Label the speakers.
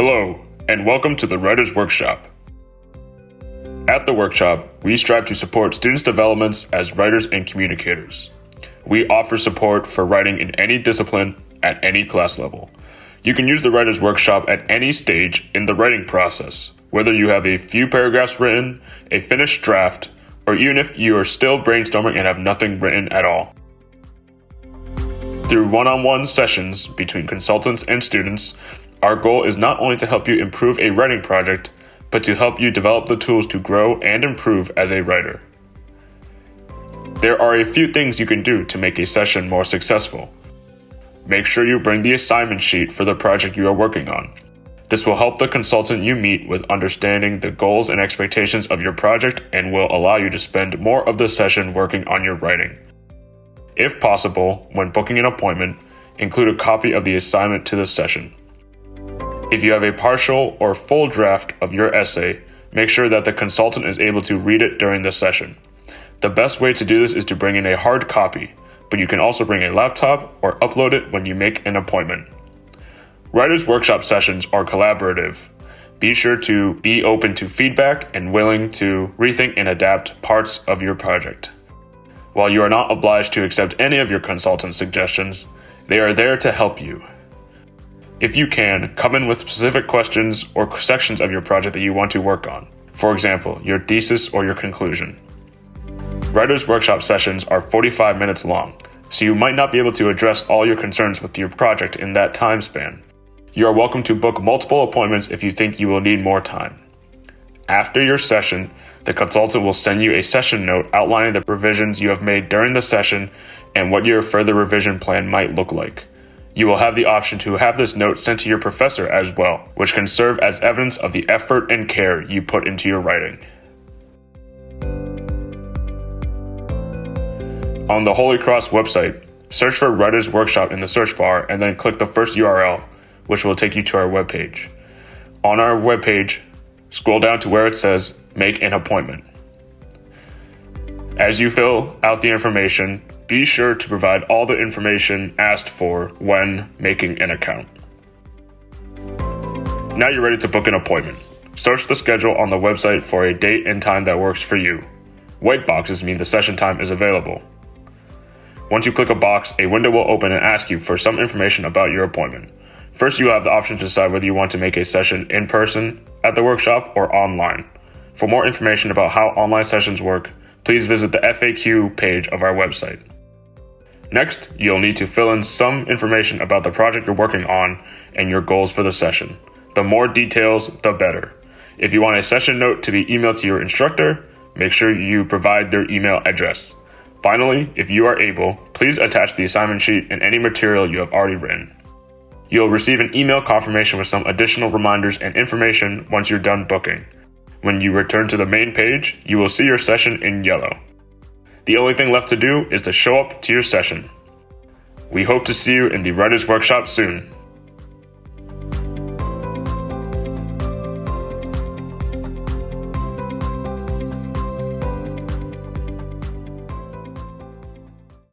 Speaker 1: Hello, and welcome to the Writers Workshop. At the workshop, we strive to support students' developments as writers and communicators. We offer support for writing in any discipline at any class level. You can use the Writers Workshop at any stage in the writing process, whether you have a few paragraphs written, a finished draft, or even if you are still brainstorming and have nothing written at all. Through one on one sessions between consultants and students, our goal is not only to help you improve a writing project, but to help you develop the tools to grow and improve as a writer. There are a few things you can do to make a session more successful. Make sure you bring the assignment sheet for the project you are working on. This will help the consultant you meet with understanding the goals and expectations of your project and will allow you to spend more of the session working on your writing. If possible, when booking an appointment, include a copy of the assignment to the session. If you have a partial or full draft of your essay, make sure that the consultant is able to read it during the session. The best way to do this is to bring in a hard copy, but you can also bring a laptop or upload it when you make an appointment. Writers' workshop sessions are collaborative. Be sure to be open to feedback and willing to rethink and adapt parts of your project. While you are not obliged to accept any of your consultant's suggestions, they are there to help you. If you can, come in with specific questions or sections of your project that you want to work on. For example, your thesis or your conclusion. Writers' workshop sessions are 45 minutes long, so you might not be able to address all your concerns with your project in that time span. You are welcome to book multiple appointments if you think you will need more time. After your session, the consultant will send you a session note outlining the revisions you have made during the session and what your further revision plan might look like. You will have the option to have this note sent to your professor as well, which can serve as evidence of the effort and care you put into your writing. On the Holy Cross website, search for Writers Workshop in the search bar and then click the first URL, which will take you to our webpage. On our webpage, Scroll down to where it says Make an Appointment. As you fill out the information, be sure to provide all the information asked for when making an account. Now you're ready to book an appointment. Search the schedule on the website for a date and time that works for you. White boxes mean the session time is available. Once you click a box, a window will open and ask you for some information about your appointment. First, you have the option to decide whether you want to make a session in person at the workshop or online. For more information about how online sessions work, please visit the FAQ page of our website. Next, you'll need to fill in some information about the project you're working on and your goals for the session. The more details, the better. If you want a session note to be emailed to your instructor, make sure you provide their email address. Finally, if you are able, please attach the assignment sheet and any material you have already written. You'll receive an email confirmation with some additional reminders and information once you're done booking. When you return to the main page, you will see your session in yellow. The only thing left to do is to show up to your session. We hope to see you in the Writers Workshop soon.